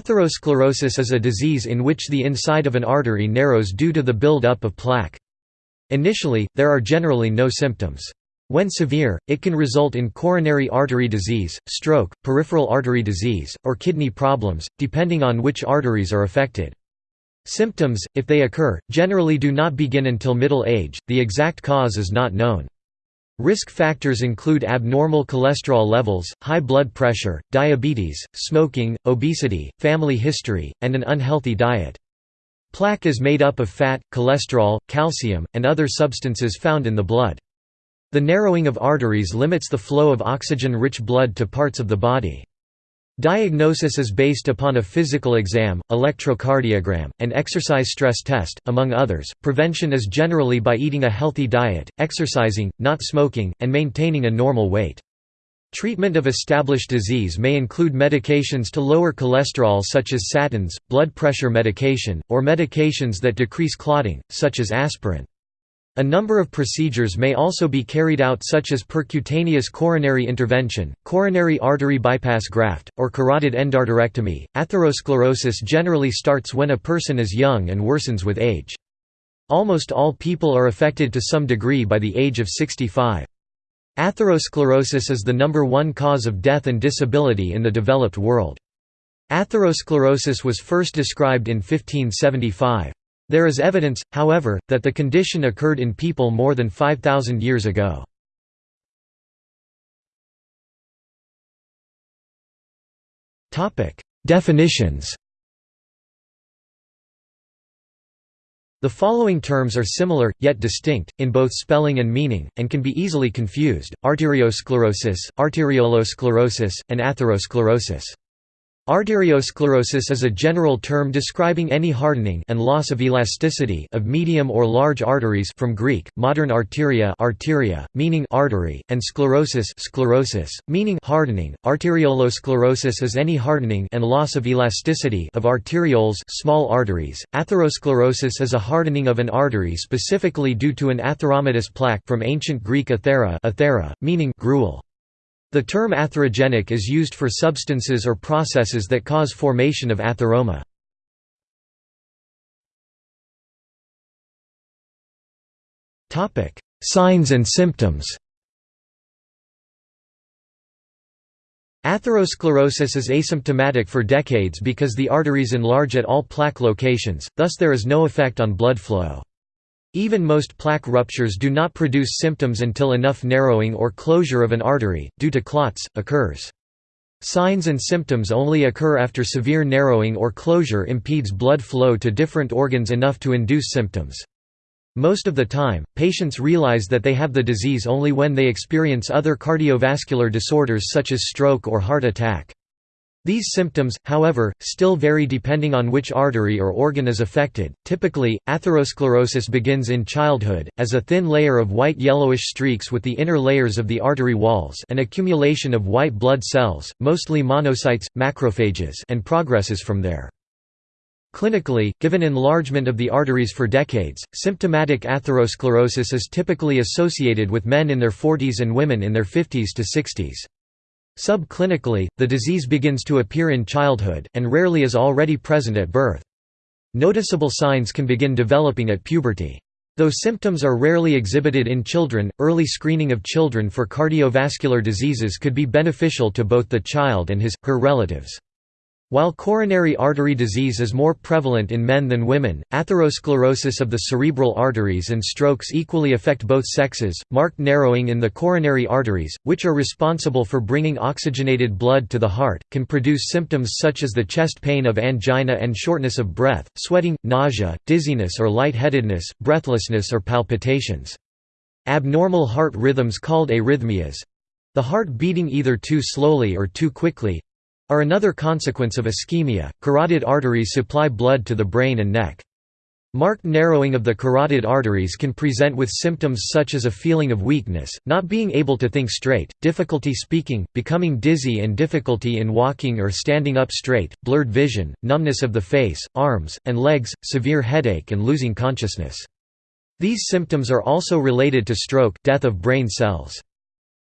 Atherosclerosis is a disease in which the inside of an artery narrows due to the build-up of plaque. Initially, there are generally no symptoms. When severe, it can result in coronary artery disease, stroke, peripheral artery disease, or kidney problems, depending on which arteries are affected. Symptoms, if they occur, generally do not begin until middle age, the exact cause is not known. Risk factors include abnormal cholesterol levels, high blood pressure, diabetes, smoking, obesity, family history, and an unhealthy diet. Plaque is made up of fat, cholesterol, calcium, and other substances found in the blood. The narrowing of arteries limits the flow of oxygen-rich blood to parts of the body. Diagnosis is based upon a physical exam, electrocardiogram, and exercise stress test, among others. Prevention is generally by eating a healthy diet, exercising, not smoking, and maintaining a normal weight. Treatment of established disease may include medications to lower cholesterol such as statins, blood pressure medication, or medications that decrease clotting, such as aspirin. A number of procedures may also be carried out such as percutaneous coronary intervention, coronary artery bypass graft, or carotid endarterectomy. Atherosclerosis generally starts when a person is young and worsens with age. Almost all people are affected to some degree by the age of 65. Atherosclerosis is the number one cause of death and disability in the developed world. Atherosclerosis was first described in 1575. There is evidence, however, that the condition occurred in people more than 5,000 years ago. Definitions The following terms are similar, yet distinct, in both spelling and meaning, and can be easily confused, arteriosclerosis, arteriolosclerosis, and atherosclerosis. Arteriosclerosis is a general term describing any hardening and loss of elasticity of medium or large arteries from Greek, modern arteria, arteria meaning artery, and sclerosis, sclerosis meaning hardening. Arteriolosclerosis is any hardening and loss of elasticity of arterioles, small arteries. Atherosclerosis is a hardening of an artery specifically due to an atheromatous plaque from ancient Greek athera, athera meaning gruel. The term atherogenic is used for substances or processes that cause formation of atheroma. Signs and symptoms Atherosclerosis is asymptomatic for decades because the arteries enlarge at all plaque locations, thus there is no effect on blood flow. Even most plaque ruptures do not produce symptoms until enough narrowing or closure of an artery, due to clots, occurs. Signs and symptoms only occur after severe narrowing or closure impedes blood flow to different organs enough to induce symptoms. Most of the time, patients realize that they have the disease only when they experience other cardiovascular disorders such as stroke or heart attack. These symptoms, however, still vary depending on which artery or organ is affected. Typically, atherosclerosis begins in childhood, as a thin layer of white yellowish streaks with the inner layers of the artery walls an accumulation of white blood cells, mostly monocytes, macrophages and progresses from there. Clinically, given enlargement of the arteries for decades, symptomatic atherosclerosis is typically associated with men in their 40s and women in their 50s to 60s. Subclinically, the disease begins to appear in childhood, and rarely is already present at birth. Noticeable signs can begin developing at puberty. Though symptoms are rarely exhibited in children, early screening of children for cardiovascular diseases could be beneficial to both the child and his, her relatives. While coronary artery disease is more prevalent in men than women, atherosclerosis of the cerebral arteries and strokes equally affect both sexes. Marked narrowing in the coronary arteries, which are responsible for bringing oxygenated blood to the heart, can produce symptoms such as the chest pain of angina and shortness of breath, sweating, nausea, dizziness or lightheadedness, breathlessness or palpitations. Abnormal heart rhythms called arrhythmias the heart beating either too slowly or too quickly are another consequence of ischemia. Carotid arteries supply blood to the brain and neck. Marked narrowing of the carotid arteries can present with symptoms such as a feeling of weakness, not being able to think straight, difficulty speaking, becoming dizzy and difficulty in walking or standing up straight, blurred vision, numbness of the face, arms, and legs, severe headache and losing consciousness. These symptoms are also related to stroke death of brain cells.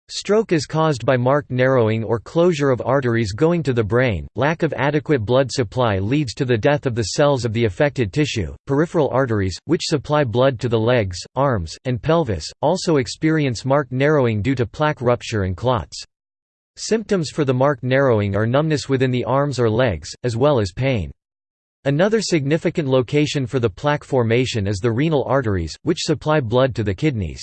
Stroke is caused by marked narrowing or closure of arteries going to the brain. Lack of adequate blood supply leads to the death of the cells of the affected tissue. Peripheral arteries, which supply blood to the legs, arms, and pelvis, also experience marked narrowing due to plaque rupture and clots. Symptoms for the marked narrowing are numbness within the arms or legs, as well as pain. Another significant location for the plaque formation is the renal arteries, which supply blood to the kidneys.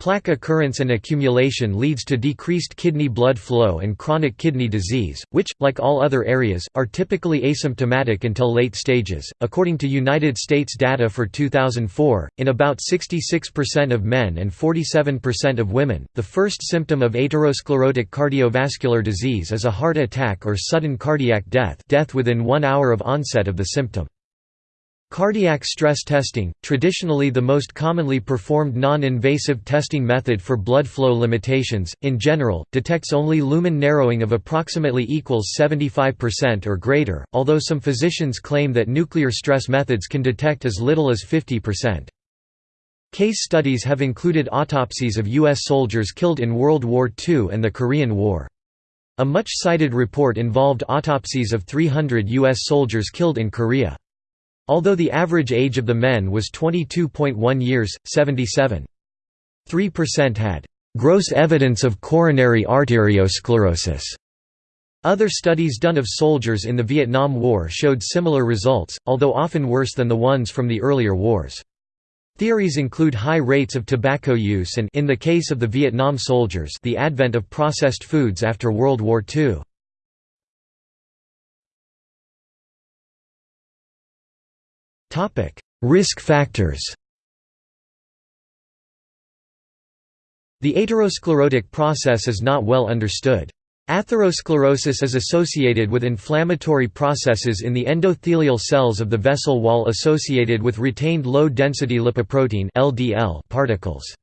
Plaque occurrence and accumulation leads to decreased kidney blood flow and chronic kidney disease, which, like all other areas, are typically asymptomatic until late stages. According to United States data for 2004, in about 66% of men and 47% of women, the first symptom of atherosclerotic cardiovascular disease is a heart attack or sudden cardiac death, death within one hour of onset of the symptom. Cardiac stress testing, traditionally the most commonly performed non-invasive testing method for blood flow limitations, in general, detects only lumen narrowing of approximately equals 75% or greater, although some physicians claim that nuclear stress methods can detect as little as 50%. Case studies have included autopsies of U.S. soldiers killed in World War II and the Korean War. A much cited report involved autopsies of 300 U.S. soldiers killed in Korea. Although the average age of the men was 22.1 years, 77.3% had gross evidence of coronary arteriosclerosis. Other studies done of soldiers in the Vietnam War showed similar results, although often worse than the ones from the earlier wars. Theories include high rates of tobacco use and in the case of the Vietnam soldiers the advent of processed foods after World War II. Topic: Risk factors. The atherosclerotic process is not well understood. Atherosclerosis is associated with inflammatory processes in the endothelial cells of the vessel wall associated with retained low-density lipoprotein particles.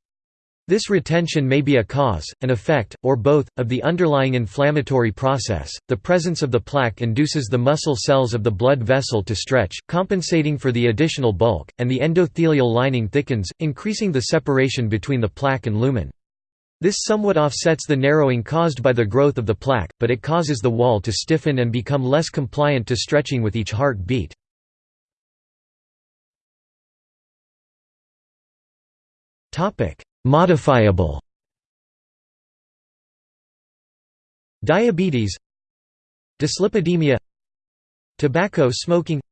This retention may be a cause, an effect, or both, of the underlying inflammatory process. The presence of the plaque induces the muscle cells of the blood vessel to stretch, compensating for the additional bulk, and the endothelial lining thickens, increasing the separation between the plaque and lumen. This somewhat offsets the narrowing caused by the growth of the plaque, but it causes the wall to stiffen and become less compliant to stretching with each heart beat. Topic: Modifiable. Diabetes Dyslipidemia Tobacco smoking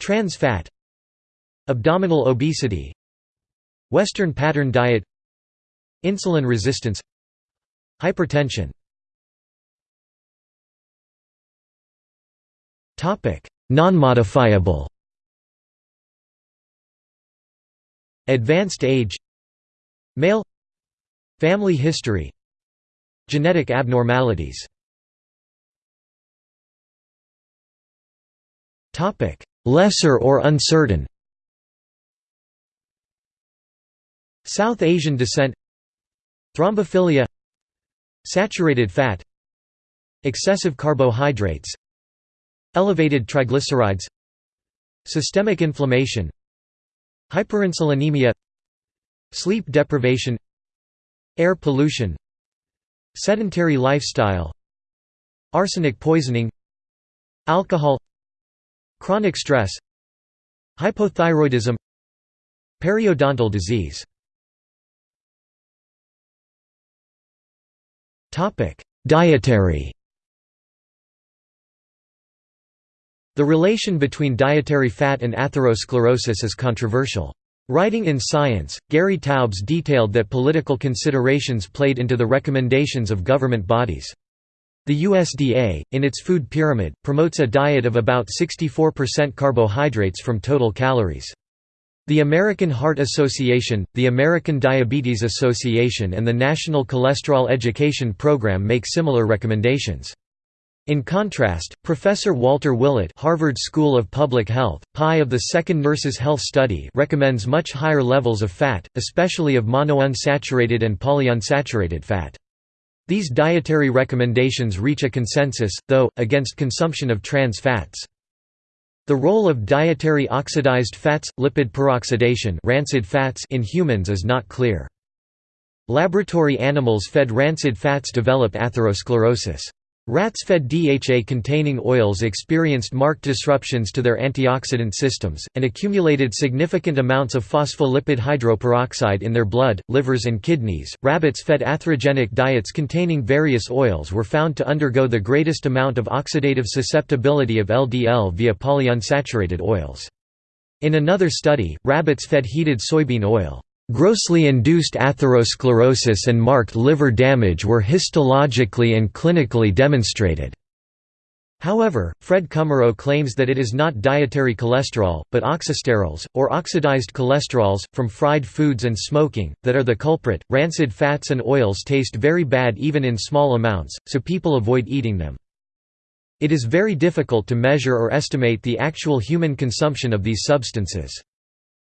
Trans fat Abdominal obesity Western pattern diet Insulin resistance Hypertension. Non-modifiable. Advanced age Male. Family history. Genetic abnormalities. Lesser or uncertain. South Asian descent. Thrombophilia. Saturated fat. Excessive carbohydrates. Elevated triglycerides. Systemic inflammation. Hyperinsulinemia Sleep deprivation Air pollution Sedentary lifestyle Arsenic poisoning Alcohol Chronic stress Hypothyroidism Periodontal disease Dietary The relation between dietary fat and atherosclerosis is controversial. Writing in Science, Gary Taubes detailed that political considerations played into the recommendations of government bodies. The USDA, in its food pyramid, promotes a diet of about 64% carbohydrates from total calories. The American Heart Association, the American Diabetes Association and the National Cholesterol Education Program make similar recommendations. In contrast, Professor Walter Willett Harvard School of Public Health, PI of the Second Nurses Health Study recommends much higher levels of fat, especially of monounsaturated and polyunsaturated fat. These dietary recommendations reach a consensus, though, against consumption of trans fats. The role of dietary oxidized fats, lipid peroxidation rancid fats in humans is not clear. Laboratory animals fed rancid fats develop atherosclerosis. Rats fed DHA-containing oils experienced marked disruptions to their antioxidant systems, and accumulated significant amounts of phospholipid hydroperoxide in their blood, livers and kidneys. Rabbits fed atherogenic diets containing various oils were found to undergo the greatest amount of oxidative susceptibility of LDL via polyunsaturated oils. In another study, rabbits fed heated soybean oil. Grossly induced atherosclerosis and marked liver damage were histologically and clinically demonstrated. However, Fred Kummerow claims that it is not dietary cholesterol, but oxysterols, or oxidized cholesterols, from fried foods and smoking, that are the culprit. Rancid fats and oils taste very bad even in small amounts, so people avoid eating them. It is very difficult to measure or estimate the actual human consumption of these substances.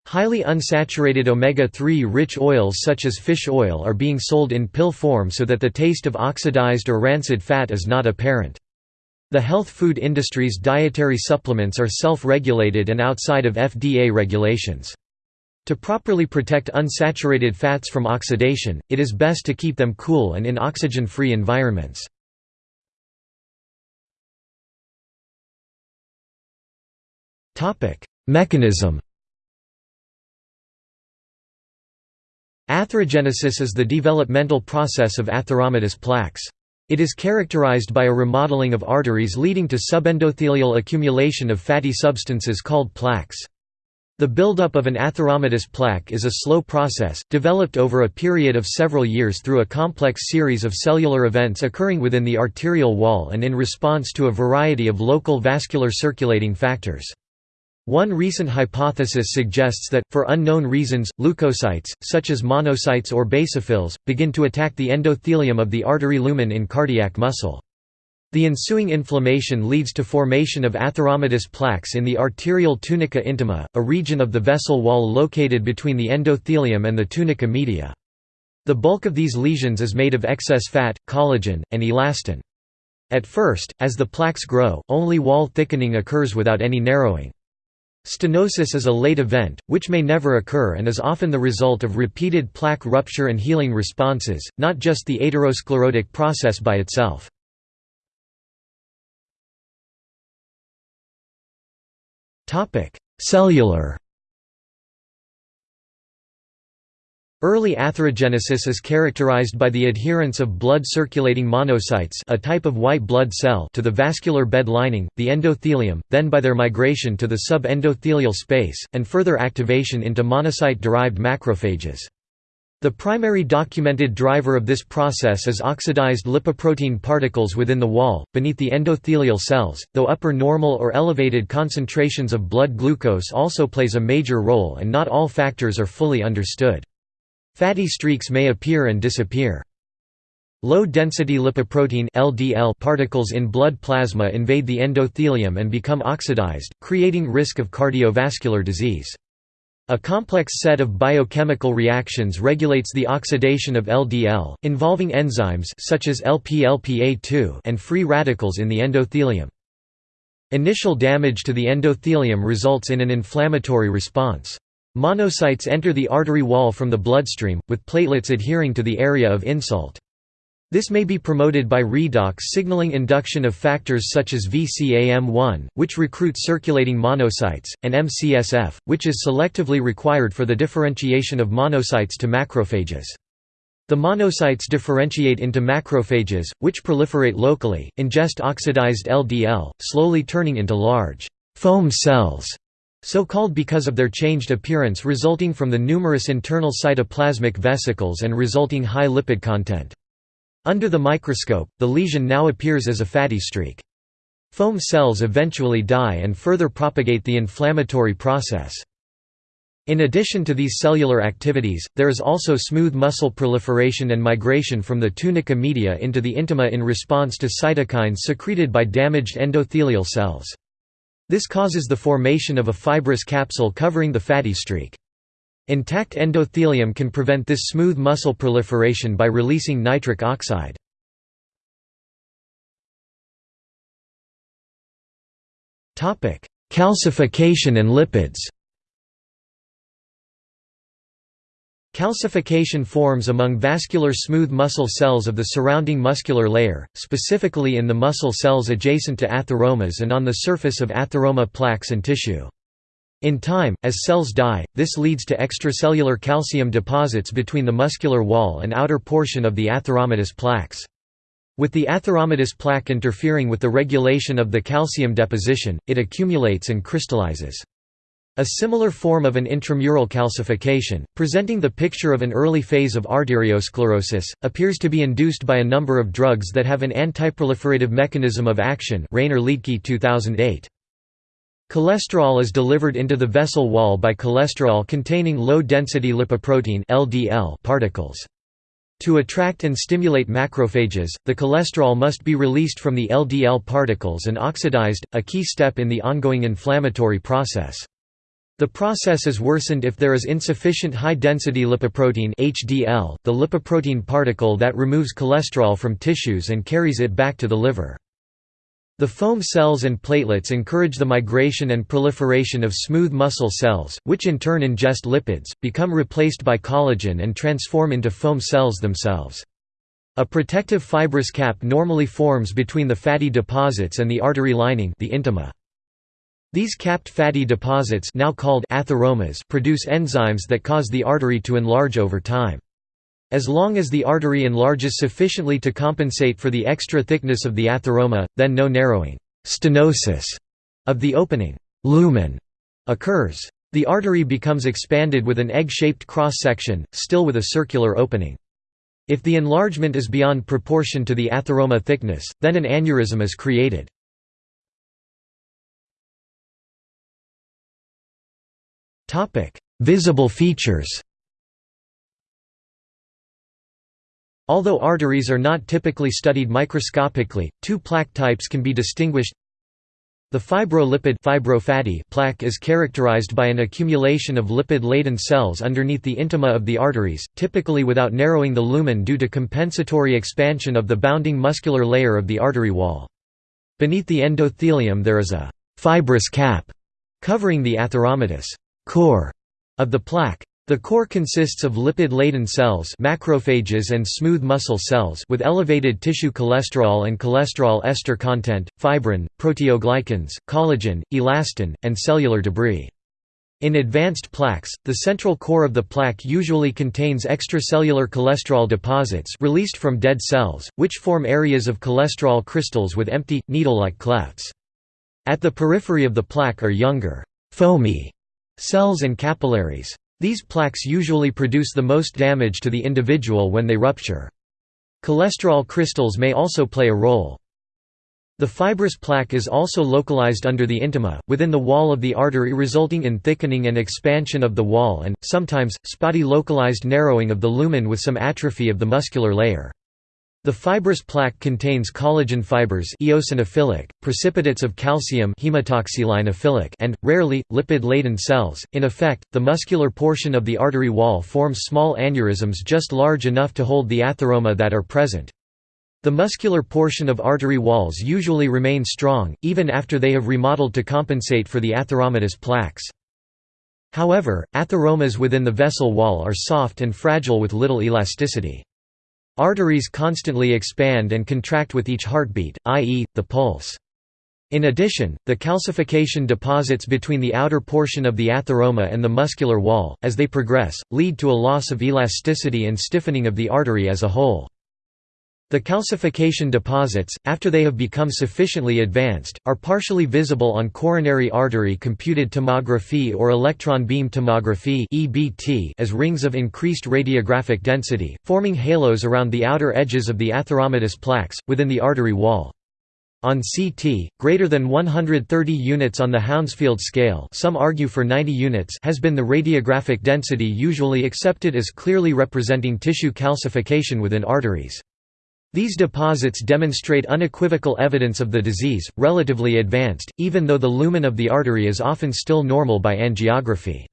Highly unsaturated omega-3 rich oils such as fish oil are being sold in pill form so that the taste of oxidized or rancid fat is not apparent. The health food industry's dietary supplements are self-regulated and outside of FDA regulations. To properly protect unsaturated fats from oxidation, it is best to keep them cool and in oxygen-free environments. Mechanism Atherogenesis is the developmental process of atheromatous plaques. It is characterized by a remodeling of arteries leading to subendothelial accumulation of fatty substances called plaques. The buildup of an atheromatous plaque is a slow process, developed over a period of several years through a complex series of cellular events occurring within the arterial wall and in response to a variety of local vascular circulating factors. One recent hypothesis suggests that, for unknown reasons, leukocytes, such as monocytes or basophils, begin to attack the endothelium of the artery lumen in cardiac muscle. The ensuing inflammation leads to formation of atheromatous plaques in the arterial tunica intima, a region of the vessel wall located between the endothelium and the tunica media. The bulk of these lesions is made of excess fat, collagen, and elastin. At first, as the plaques grow, only wall thickening occurs without any narrowing. Stenosis is a late event, which may never occur and is often the result of repeated plaque rupture and healing responses, not just the atherosclerotic process by itself. Cellular Early atherogenesis is characterized by the adherence of blood-circulating monocytes a type of white blood cell to the vascular bed lining, the endothelium, then by their migration to the subendothelial space, and further activation into monocyte-derived macrophages. The primary documented driver of this process is oxidized lipoprotein particles within the wall, beneath the endothelial cells, though upper normal or elevated concentrations of blood glucose also plays a major role and not all factors are fully understood. Fatty streaks may appear and disappear. Low-density lipoprotein LDL particles in blood plasma invade the endothelium and become oxidized, creating risk of cardiovascular disease. A complex set of biochemical reactions regulates the oxidation of LDL, involving enzymes such as LP-LPA2 and free radicals in the endothelium. Initial damage to the endothelium results in an inflammatory response. Monocytes enter the artery wall from the bloodstream, with platelets adhering to the area of insult. This may be promoted by redox signaling induction of factors such as VCAM1, which recruit circulating monocytes, and MCSF, which is selectively required for the differentiation of monocytes to macrophages. The monocytes differentiate into macrophages, which proliferate locally, ingest oxidized LDL, slowly turning into large foam cells so called because of their changed appearance resulting from the numerous internal cytoplasmic vesicles and resulting high lipid content. Under the microscope, the lesion now appears as a fatty streak. Foam cells eventually die and further propagate the inflammatory process. In addition to these cellular activities, there is also smooth muscle proliferation and migration from the tunica media into the intima in response to cytokines secreted by damaged endothelial cells. This causes the formation of a fibrous capsule covering the fatty streak. Intact endothelium can prevent this smooth muscle proliferation by releasing nitric oxide. Calcification and lipids Calcification forms among vascular smooth muscle cells of the surrounding muscular layer, specifically in the muscle cells adjacent to atheromas and on the surface of atheroma plaques and tissue. In time, as cells die, this leads to extracellular calcium deposits between the muscular wall and outer portion of the atheromatous plaques. With the atheromatous plaque interfering with the regulation of the calcium deposition, it accumulates and crystallizes. A similar form of an intramural calcification, presenting the picture of an early phase of arteriosclerosis, appears to be induced by a number of drugs that have an antiproliferative mechanism of action Rainer Liedtke 2008. Cholesterol is delivered into the vessel wall by cholesterol-containing low-density lipoprotein (LDL) particles. To attract and stimulate macrophages, the cholesterol must be released from the LDL particles and oxidized, a key step in the ongoing inflammatory process. The process is worsened if there is insufficient high-density lipoprotein HDL, the lipoprotein particle that removes cholesterol from tissues and carries it back to the liver. The foam cells and platelets encourage the migration and proliferation of smooth muscle cells, which in turn ingest lipids, become replaced by collagen and transform into foam cells themselves. A protective fibrous cap normally forms between the fatty deposits and the artery lining the intima. These capped fatty deposits now called atheromas produce enzymes that cause the artery to enlarge over time. As long as the artery enlarges sufficiently to compensate for the extra thickness of the atheroma, then no narrowing stenosis of the opening lumen occurs. The artery becomes expanded with an egg-shaped cross-section, still with a circular opening. If the enlargement is beyond proportion to the atheroma thickness, then an aneurysm is created. Visible features Although arteries are not typically studied microscopically, two plaque types can be distinguished. The fibrolipid fibrofatty plaque is characterized by an accumulation of lipid-laden cells underneath the intima of the arteries, typically without narrowing the lumen due to compensatory expansion of the bounding muscular layer of the artery wall. Beneath the endothelium there is a fibrous cap covering the atheromatous core of the plaque. The core consists of lipid-laden cells macrophages and smooth muscle cells with elevated tissue cholesterol and cholesterol ester content, fibrin, proteoglycans, collagen, elastin, and cellular debris. In advanced plaques, the central core of the plaque usually contains extracellular cholesterol deposits released from dead cells, which form areas of cholesterol crystals with empty, needle-like clefts. At the periphery of the plaque are younger, foamy cells and capillaries. These plaques usually produce the most damage to the individual when they rupture. Cholesterol crystals may also play a role. The fibrous plaque is also localized under the intima, within the wall of the artery resulting in thickening and expansion of the wall and, sometimes, spotty localized narrowing of the lumen with some atrophy of the muscular layer. The fibrous plaque contains collagen fibers eosinophilic, precipitates of calcium hematoxylinophilic and, rarely, lipid-laden cells. In effect, the muscular portion of the artery wall forms small aneurysms just large enough to hold the atheroma that are present. The muscular portion of artery walls usually remain strong, even after they have remodeled to compensate for the atheromatous plaques. However, atheromas within the vessel wall are soft and fragile with little elasticity. Arteries constantly expand and contract with each heartbeat, i.e., the pulse. In addition, the calcification deposits between the outer portion of the atheroma and the muscular wall, as they progress, lead to a loss of elasticity and stiffening of the artery as a whole. The calcification deposits, after they have become sufficiently advanced, are partially visible on coronary artery computed tomography or electron beam tomography as rings of increased radiographic density, forming halos around the outer edges of the atheromatous plaques, within the artery wall. On CT, greater than 130 units on the Hounsfield scale some argue for 90 units has been the radiographic density usually accepted as clearly representing tissue calcification within arteries. These deposits demonstrate unequivocal evidence of the disease, relatively advanced, even though the lumen of the artery is often still normal by angiography.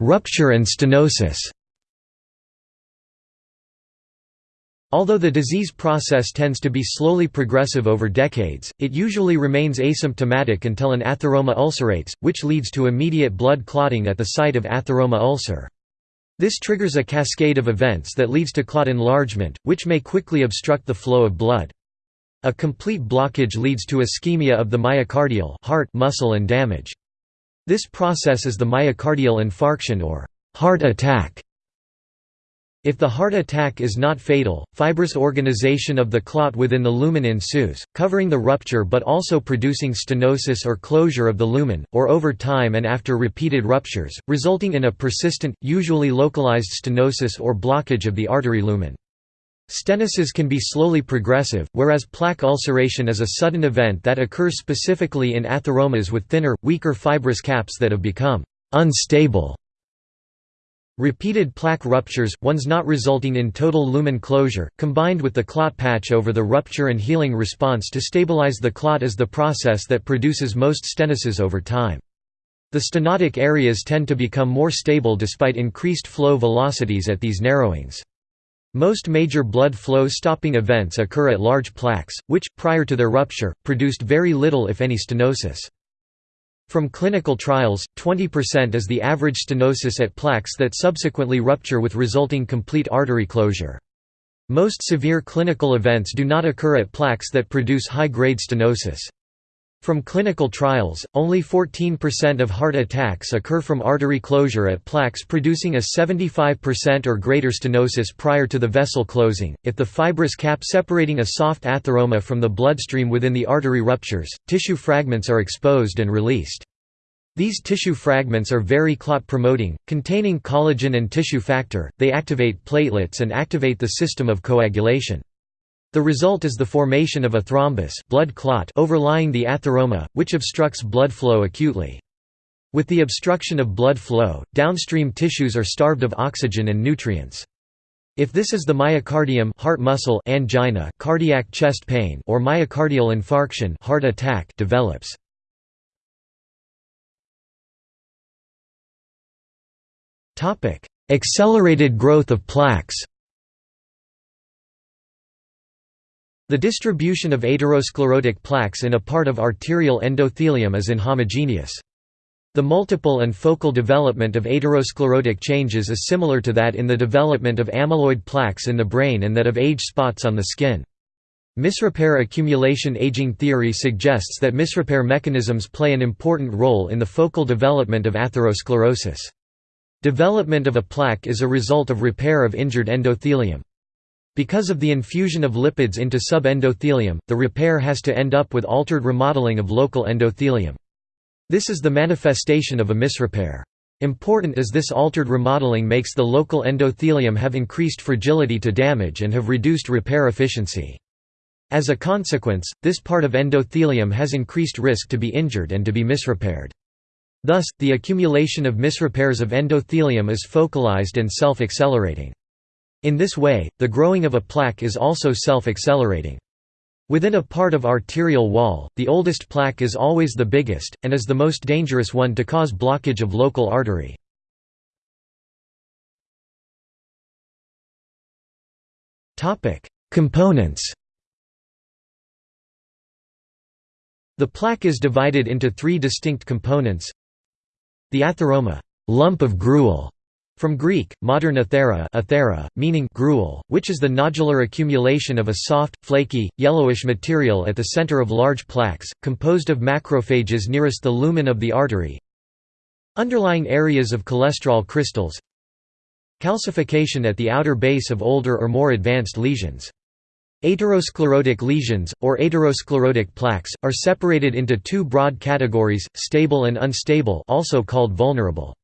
Rupture and stenosis Although the disease process tends to be slowly progressive over decades, it usually remains asymptomatic until an atheroma ulcerates, which leads to immediate blood clotting at the site of atheroma ulcer. This triggers a cascade of events that leads to clot enlargement, which may quickly obstruct the flow of blood. A complete blockage leads to ischemia of the myocardial heart muscle and damage. This process is the myocardial infarction or heart attack. If the heart attack is not fatal, fibrous organization of the clot within the lumen ensues, covering the rupture but also producing stenosis or closure of the lumen, or over time and after repeated ruptures, resulting in a persistent, usually localized stenosis or blockage of the artery lumen. Stenosis can be slowly progressive, whereas plaque ulceration is a sudden event that occurs specifically in atheromas with thinner, weaker fibrous caps that have become unstable. Repeated plaque ruptures, ones not resulting in total lumen closure, combined with the clot patch over the rupture and healing response to stabilize the clot is the process that produces most stenosis over time. The stenotic areas tend to become more stable despite increased flow velocities at these narrowings. Most major blood flow stopping events occur at large plaques, which, prior to their rupture, produced very little if any stenosis. From clinical trials, 20% is the average stenosis at plaques that subsequently rupture with resulting complete artery closure. Most severe clinical events do not occur at plaques that produce high-grade stenosis. From clinical trials, only 14% of heart attacks occur from artery closure at plaques producing a 75% or greater stenosis prior to the vessel closing. If the fibrous cap separating a soft atheroma from the bloodstream within the artery ruptures, tissue fragments are exposed and released. These tissue fragments are very clot promoting, containing collagen and tissue factor, they activate platelets and activate the system of coagulation. The result is the formation of a thrombus blood clot overlying the atheroma, which obstructs blood flow acutely. With the obstruction of blood flow, downstream tissues are starved of oxygen and nutrients. If this is the myocardium heart muscle angina, cardiac chest pain or myocardial infarction heart attack develops. Accelerated growth of plaques The distribution of atherosclerotic plaques in a part of arterial endothelium is inhomogeneous. The multiple and focal development of atherosclerotic changes is similar to that in the development of amyloid plaques in the brain and that of age spots on the skin. Misrepair accumulation aging theory suggests that misrepair mechanisms play an important role in the focal development of atherosclerosis. Development of a plaque is a result of repair of injured endothelium. Because of the infusion of lipids into subendothelium, the repair has to end up with altered remodeling of local endothelium. This is the manifestation of a misrepair. Important as this altered remodeling makes the local endothelium have increased fragility to damage and have reduced repair efficiency. As a consequence, this part of endothelium has increased risk to be injured and to be misrepaired. Thus, the accumulation of misrepairs of endothelium is focalized and self-accelerating. In this way, the growing of a plaque is also self-accelerating. Within a part of arterial wall, the oldest plaque is always the biggest, and is the most dangerous one to cause blockage of local artery. Components The plaque is divided into three distinct components The atheroma lump of gruel", from Greek, modern athera, athera meaning gruel, which is the nodular accumulation of a soft, flaky, yellowish material at the center of large plaques, composed of macrophages nearest the lumen of the artery. Underlying areas of cholesterol crystals Calcification at the outer base of older or more advanced lesions. Atherosclerotic lesions, or atherosclerotic plaques, are separated into two broad categories, stable and unstable also called vulnerable.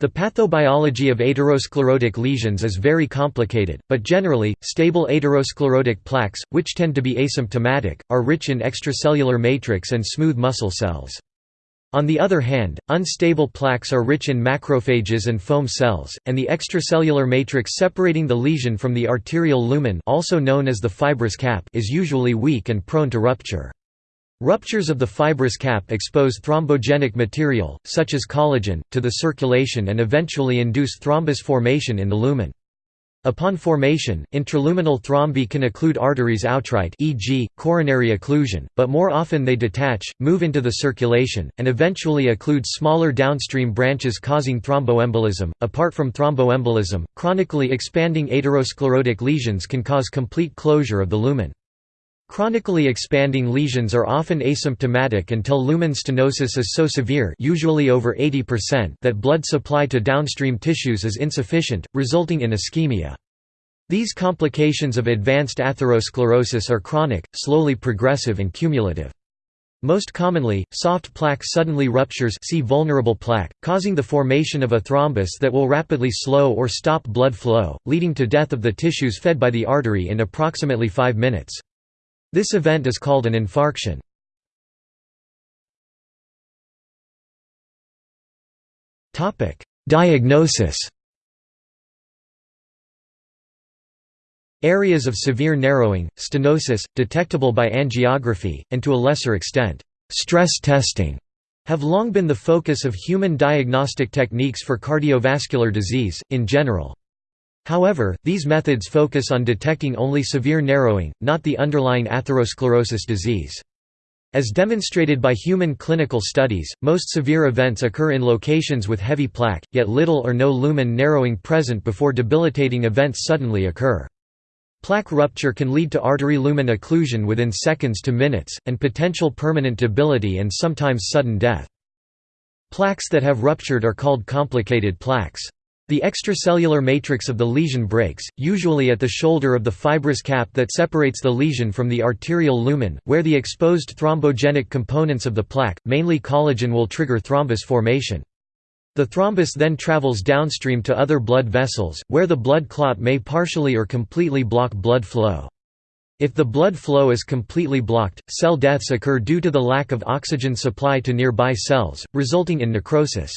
The pathobiology of atherosclerotic lesions is very complicated, but generally, stable atherosclerotic plaques, which tend to be asymptomatic, are rich in extracellular matrix and smooth muscle cells. On the other hand, unstable plaques are rich in macrophages and foam cells, and the extracellular matrix separating the lesion from the arterial lumen also known as the fibrous cap is usually weak and prone to rupture. Ruptures of the fibrous cap expose thrombogenic material, such as collagen, to the circulation and eventually induce thrombus formation in the lumen. Upon formation, intraluminal thrombi can occlude arteries outright e.g., coronary occlusion, but more often they detach, move into the circulation, and eventually occlude smaller downstream branches causing thromboembolism. Apart from thromboembolism, chronically expanding atherosclerotic lesions can cause complete closure of the lumen. Chronically expanding lesions are often asymptomatic until lumen stenosis is so severe usually over 80% that blood supply to downstream tissues is insufficient, resulting in ischemia. These complications of advanced atherosclerosis are chronic, slowly progressive and cumulative. Most commonly, soft plaque suddenly ruptures see vulnerable plaque, causing the formation of a thrombus that will rapidly slow or stop blood flow, leading to death of the tissues fed by the artery in approximately 5 minutes. This event is called an infarction. Diagnosis Areas of severe narrowing, stenosis, detectable by angiography, and to a lesser extent, stress testing, have long been the focus of human diagnostic techniques for cardiovascular disease, in general. However, these methods focus on detecting only severe narrowing, not the underlying atherosclerosis disease. As demonstrated by human clinical studies, most severe events occur in locations with heavy plaque, yet little or no lumen narrowing present before debilitating events suddenly occur. Plaque rupture can lead to artery lumen occlusion within seconds to minutes, and potential permanent debility and sometimes sudden death. Plaques that have ruptured are called complicated plaques. The extracellular matrix of the lesion breaks, usually at the shoulder of the fibrous cap that separates the lesion from the arterial lumen, where the exposed thrombogenic components of the plaque, mainly collagen will trigger thrombus formation. The thrombus then travels downstream to other blood vessels, where the blood clot may partially or completely block blood flow. If the blood flow is completely blocked, cell deaths occur due to the lack of oxygen supply to nearby cells, resulting in necrosis.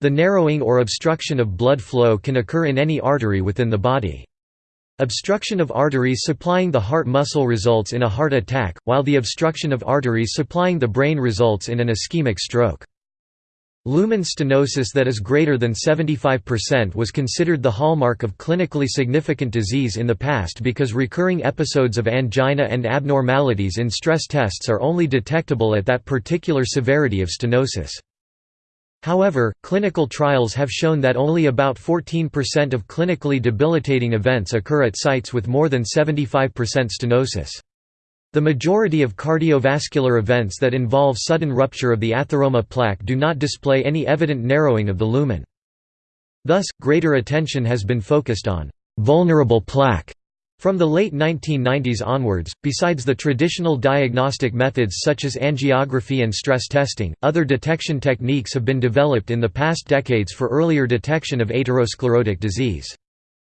The narrowing or obstruction of blood flow can occur in any artery within the body. Obstruction of arteries supplying the heart muscle results in a heart attack, while the obstruction of arteries supplying the brain results in an ischemic stroke. Lumen stenosis that is greater than 75% was considered the hallmark of clinically significant disease in the past because recurring episodes of angina and abnormalities in stress tests are only detectable at that particular severity of stenosis. However, clinical trials have shown that only about 14% of clinically debilitating events occur at sites with more than 75% stenosis. The majority of cardiovascular events that involve sudden rupture of the atheroma plaque do not display any evident narrowing of the lumen. Thus, greater attention has been focused on vulnerable plaque from the late 1990s onwards, besides the traditional diagnostic methods such as angiography and stress testing, other detection techniques have been developed in the past decades for earlier detection of atherosclerotic disease.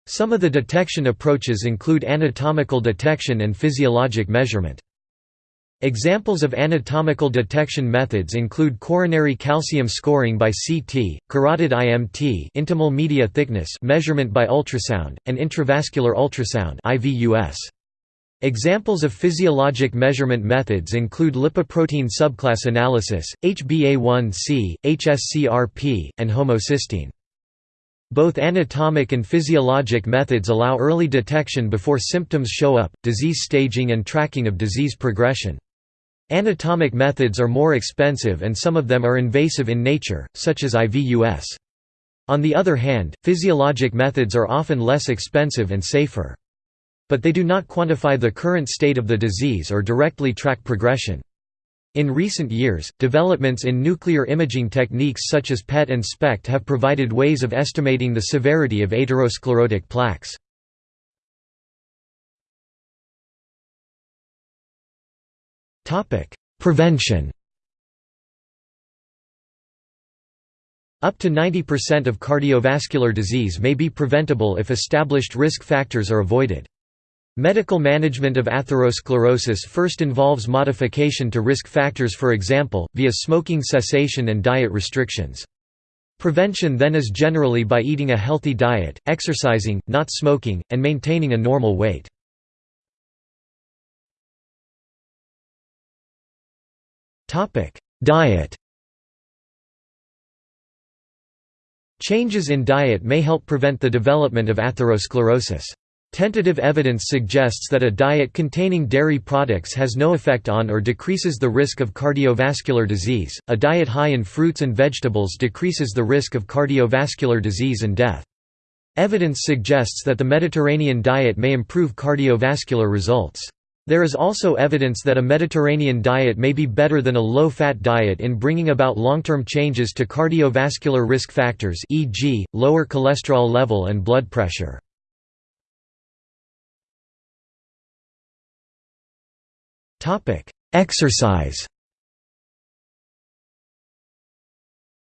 Some of the detection approaches include anatomical detection and physiologic measurement. Examples of anatomical detection methods include coronary calcium scoring by CT, carotid IMT intimal media thickness measurement by ultrasound, and intravascular ultrasound IVUS. Examples of physiologic measurement methods include lipoprotein subclass analysis, HbA1c, HSCRP, and homocysteine. Both anatomic and physiologic methods allow early detection before symptoms show up, disease staging and tracking of disease progression. Anatomic methods are more expensive and some of them are invasive in nature, such as IVUS. On the other hand, physiologic methods are often less expensive and safer. But they do not quantify the current state of the disease or directly track progression. In recent years, developments in nuclear imaging techniques such as PET and SPECT have provided ways of estimating the severity of atherosclerotic plaques. Topic: Prevention. Up to 90% of cardiovascular disease may be preventable if established risk factors are avoided. Medical management of atherosclerosis first involves modification to risk factors for example, via smoking cessation and diet restrictions. Prevention then is generally by eating a healthy diet, exercising, not smoking, and maintaining a normal weight. Topic: Diet. Changes in diet may help prevent the development of atherosclerosis. Tentative evidence suggests that a diet containing dairy products has no effect on or decreases the risk of cardiovascular disease. A diet high in fruits and vegetables decreases the risk of cardiovascular disease and death. Evidence suggests that the Mediterranean diet may improve cardiovascular results. There is also evidence that a Mediterranean diet may be better than a low-fat diet in bringing about long-term changes to cardiovascular risk factors e.g., lower cholesterol level and blood pressure. Exercise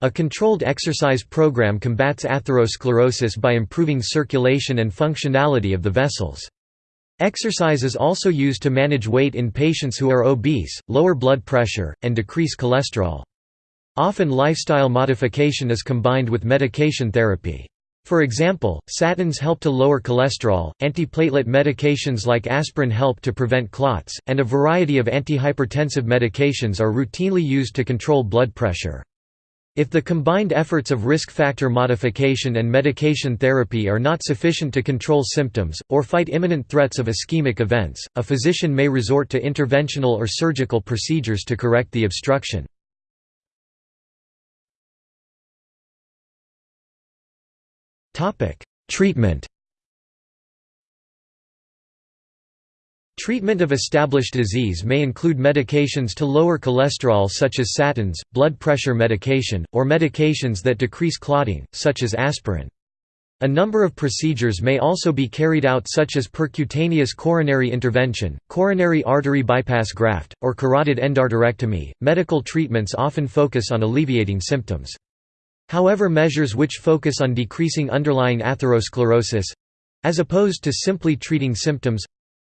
A controlled exercise program combats atherosclerosis by improving circulation and functionality of the vessels. Exercise is also used to manage weight in patients who are obese, lower blood pressure, and decrease cholesterol. Often lifestyle modification is combined with medication therapy. For example, statins help to lower cholesterol, antiplatelet medications like aspirin help to prevent clots, and a variety of antihypertensive medications are routinely used to control blood pressure. If the combined efforts of risk factor modification and medication therapy are not sufficient to control symptoms, or fight imminent threats of ischemic events, a physician may resort to interventional or surgical procedures to correct the obstruction. Treatment Treatment of established disease may include medications to lower cholesterol such as statins, blood pressure medication, or medications that decrease clotting, such as aspirin. A number of procedures may also be carried out such as percutaneous coronary intervention, coronary artery bypass graft, or carotid endarterectomy. Medical treatments often focus on alleviating symptoms. However measures which focus on decreasing underlying atherosclerosis as opposed to simply treating symptoms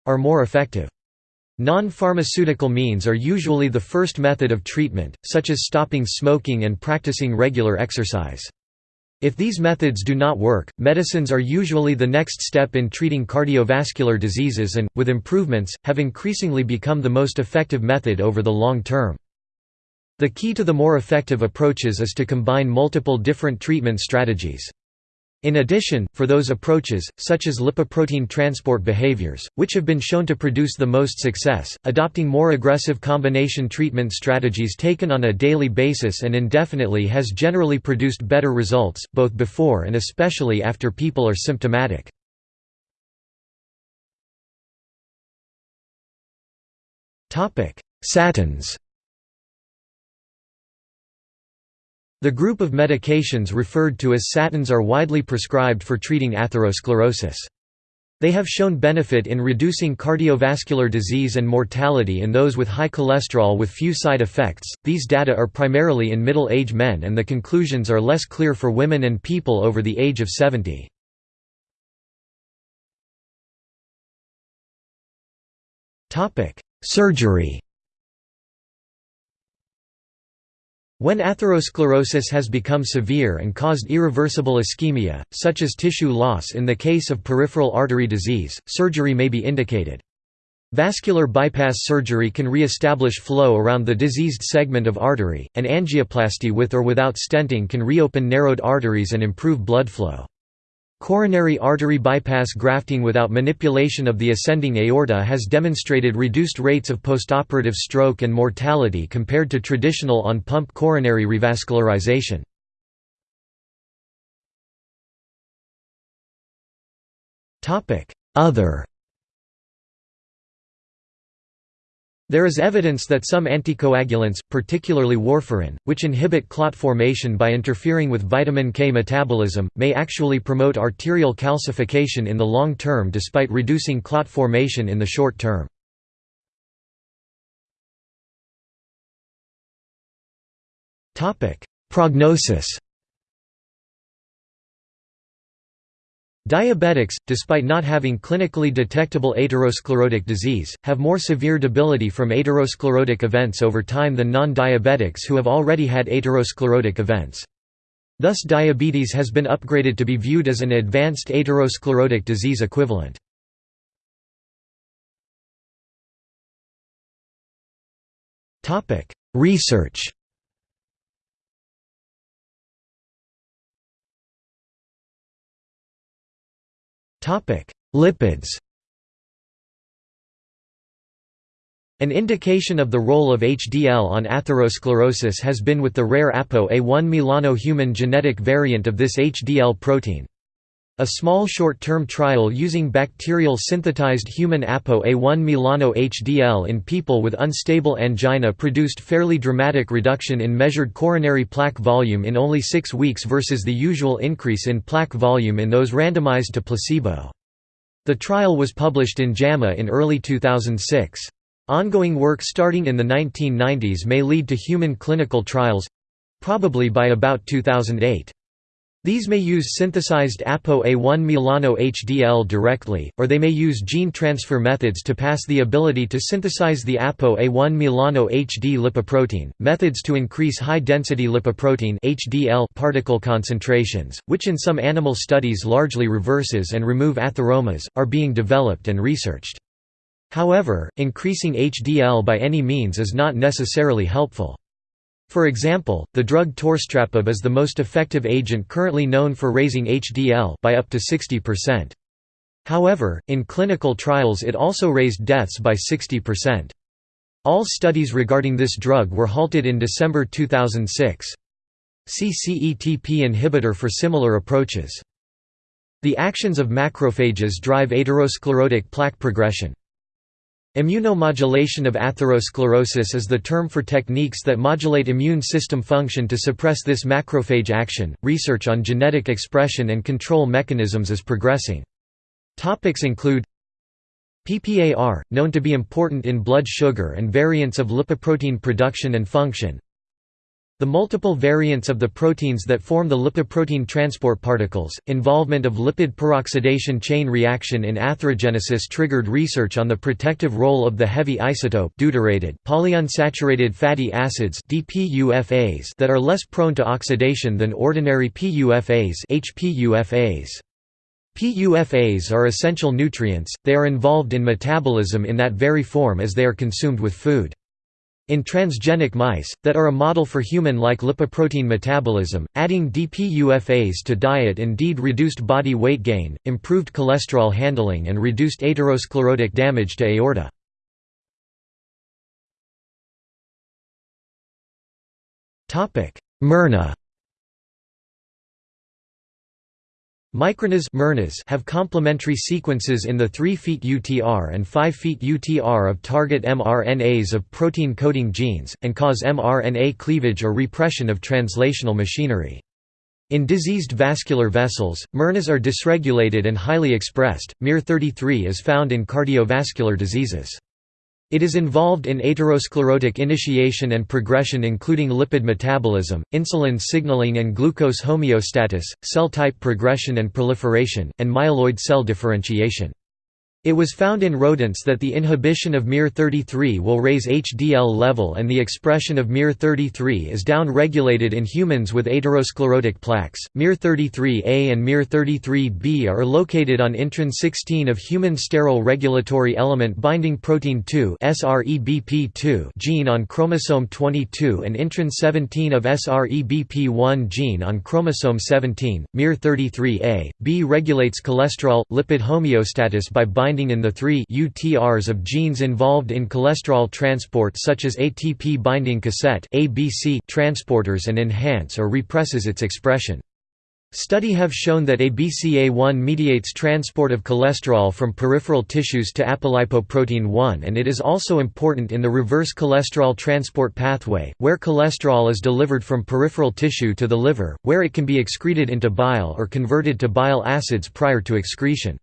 are more effective. Non-pharmaceutical means are usually the first method of treatment, such as stopping smoking and practicing regular exercise. If these methods do not work, medicines are usually the next step in treating cardiovascular diseases and, with improvements, have increasingly become the most effective method over the long term. The key to the more effective approaches is to combine multiple different treatment strategies. In addition, for those approaches, such as lipoprotein transport behaviors, which have been shown to produce the most success, adopting more aggressive combination treatment strategies taken on a daily basis and indefinitely has generally produced better results, both before and especially after people are symptomatic. Statins The group of medications referred to as statins are widely prescribed for treating atherosclerosis. They have shown benefit in reducing cardiovascular disease and mortality in those with high cholesterol with few side effects. These data are primarily in middle age men, and the conclusions are less clear for women and people over the age of 70. Surgery When atherosclerosis has become severe and caused irreversible ischemia, such as tissue loss in the case of peripheral artery disease, surgery may be indicated. Vascular bypass surgery can re-establish flow around the diseased segment of artery, and angioplasty with or without stenting can reopen narrowed arteries and improve blood flow. Coronary artery bypass grafting without manipulation of the ascending aorta has demonstrated reduced rates of postoperative stroke and mortality compared to traditional on-pump coronary revascularization. Other There is evidence that some anticoagulants, particularly warfarin, which inhibit clot formation by interfering with vitamin K metabolism, may actually promote arterial calcification in the long term despite reducing clot formation in the short term. Prognosis Diabetics, despite not having clinically detectable atherosclerotic disease, have more severe debility from atherosclerotic events over time than non-diabetics who have already had atherosclerotic events. Thus diabetes has been upgraded to be viewed as an advanced atherosclerotic disease equivalent. Research Lipids An indication of the role of HDL on atherosclerosis has been with the rare APOA1 Milano human genetic variant of this HDL protein. A small short-term trial using bacterial synthesized human APOA1 Milano HDL in people with unstable angina produced fairly dramatic reduction in measured coronary plaque volume in only six weeks versus the usual increase in plaque volume in those randomized to placebo. The trial was published in JAMA in early 2006. Ongoing work starting in the 1990s may lead to human clinical trials—probably by about 2008. These may use synthesized ApoA1 Milano HDL directly, or they may use gene transfer methods to pass the ability to synthesize the ApoA1 Milano HD lipoprotein, methods to increase high-density lipoprotein HDL particle concentrations, which in some animal studies largely reverses and remove atheromas, are being developed and researched. However, increasing HDL by any means is not necessarily helpful. For example, the drug torcetrapib is the most effective agent currently known for raising HDL by up to 60%. However, in clinical trials it also raised deaths by 60%. All studies regarding this drug were halted in December 2006. See CETP inhibitor for similar approaches. The actions of macrophages drive atherosclerotic plaque progression. Immunomodulation of atherosclerosis is the term for techniques that modulate immune system function to suppress this macrophage action. Research on genetic expression and control mechanisms is progressing. Topics include PPAR, known to be important in blood sugar and variants of lipoprotein production and function, the multiple variants of the proteins that form the lipoprotein transport particles, involvement of lipid peroxidation chain reaction in atherogenesis triggered research on the protective role of the heavy isotope deuterated polyunsaturated fatty acids DPUFAs that are less prone to oxidation than ordinary PUFAs HPUFAs. PUFAs are essential nutrients, they are involved in metabolism in that very form as they are consumed with food. In transgenic mice, that are a model for human-like lipoprotein metabolism, adding DPUFAs to diet indeed reduced body weight gain, improved cholesterol handling and reduced atherosclerotic damage to aorta. miRNA MicroRNAs have complementary sequences in the 3' UTR and 5' UTR of target mRNAs of protein-coding genes, and cause mRNA cleavage or repression of translational machinery. In diseased vascular vessels, miRNAs are dysregulated and highly expressed. miR33 is found in cardiovascular diseases. It is involved in atherosclerotic initiation and progression including lipid metabolism, insulin signaling and glucose homeostasis, cell type progression and proliferation, and myeloid cell differentiation. It was found in rodents that the inhibition of miR33 will raise HDL level and the expression of miR33 is down-regulated in humans with atherosclerotic plaques. miR33A and miR33B are located on intron 16 of human sterol regulatory element binding protein 2 SREBP2 gene on chromosome 22 and intron 17 of SREBP1 gene on chromosome 17. miR33A, B regulates cholesterol lipid homeostasis by binding binding in the three UTRs of genes involved in cholesterol transport such as ATP binding cassette ABC transporters and enhance or represses its expression. Study have shown that ABCA1 mediates transport of cholesterol from peripheral tissues to apolipoprotein 1 and it is also important in the reverse cholesterol transport pathway, where cholesterol is delivered from peripheral tissue to the liver, where it can be excreted into bile or converted to bile acids prior to excretion.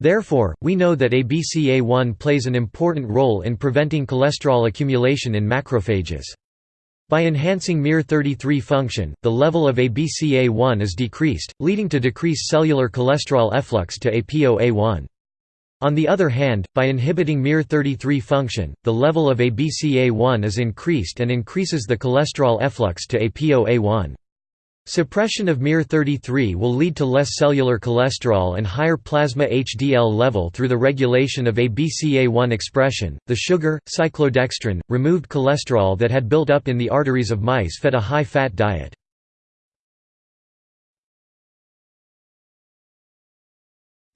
Therefore, we know that ABCA1 plays an important role in preventing cholesterol accumulation in macrophages. By enhancing miR33 function, the level of ABCA1 is decreased, leading to decreased cellular cholesterol efflux to APOA1. On the other hand, by inhibiting miR33 function, the level of ABCA1 is increased and increases the cholesterol efflux to APOA1. Suppression of miR33 will lead to less cellular cholesterol and higher plasma HDL level through the regulation of ABCA1 expression. The sugar, cyclodextrin, removed cholesterol that had built up in the arteries of mice fed a high fat diet.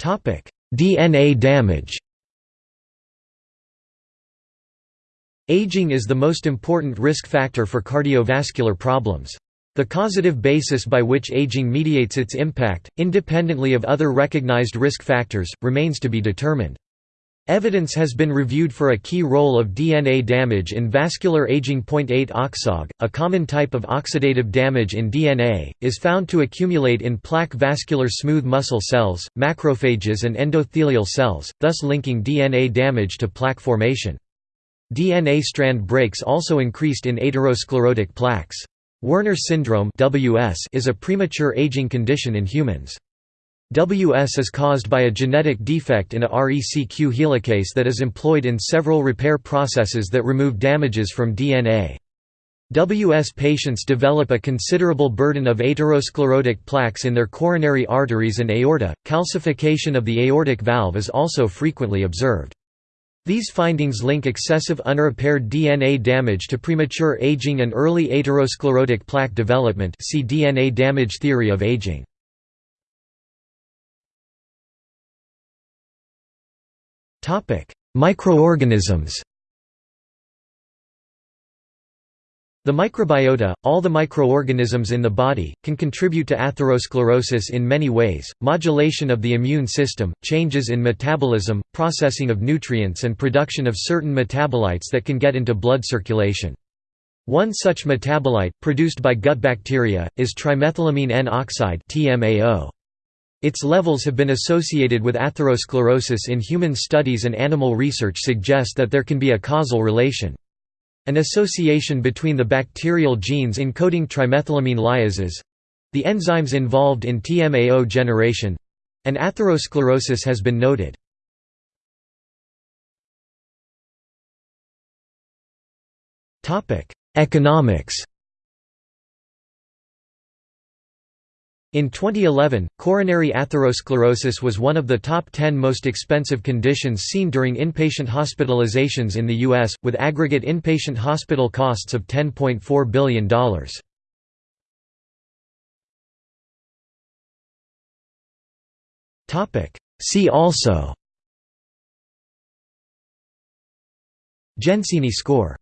DNA damage Aging is the most important risk factor for cardiovascular problems. The causative basis by which aging mediates its impact, independently of other recognized risk factors, remains to be determined. Evidence has been reviewed for a key role of DNA damage in vascular aging. 8 OXOG, a common type of oxidative damage in DNA, is found to accumulate in plaque vascular smooth muscle cells, macrophages, and endothelial cells, thus linking DNA damage to plaque formation. DNA strand breaks also increased in atherosclerotic plaques. Werner syndrome (WS) is a premature aging condition in humans. WS is caused by a genetic defect in a RECQ helicase that is employed in several repair processes that remove damages from DNA. WS patients develop a considerable burden of atherosclerotic plaques in their coronary arteries and aorta. Calcification of the aortic valve is also frequently observed. These findings link excessive unrepaired DNA damage to premature aging and early atherosclerotic plaque development see DNA damage theory of aging. Microorganisms The microbiota, all the microorganisms in the body, can contribute to atherosclerosis in many ways, modulation of the immune system, changes in metabolism, processing of nutrients and production of certain metabolites that can get into blood circulation. One such metabolite, produced by gut bacteria, is trimethylamine N-oxide Its levels have been associated with atherosclerosis in human studies and animal research suggest that there can be a causal relation. An association between the bacterial genes encoding trimethylamine lyases—the enzymes involved in TMAO generation—and atherosclerosis has been noted. Economics In 2011, coronary atherosclerosis was one of the top 10 most expensive conditions seen during inpatient hospitalizations in the U.S., with aggregate inpatient hospital costs of $10.4 billion. See also Gensini score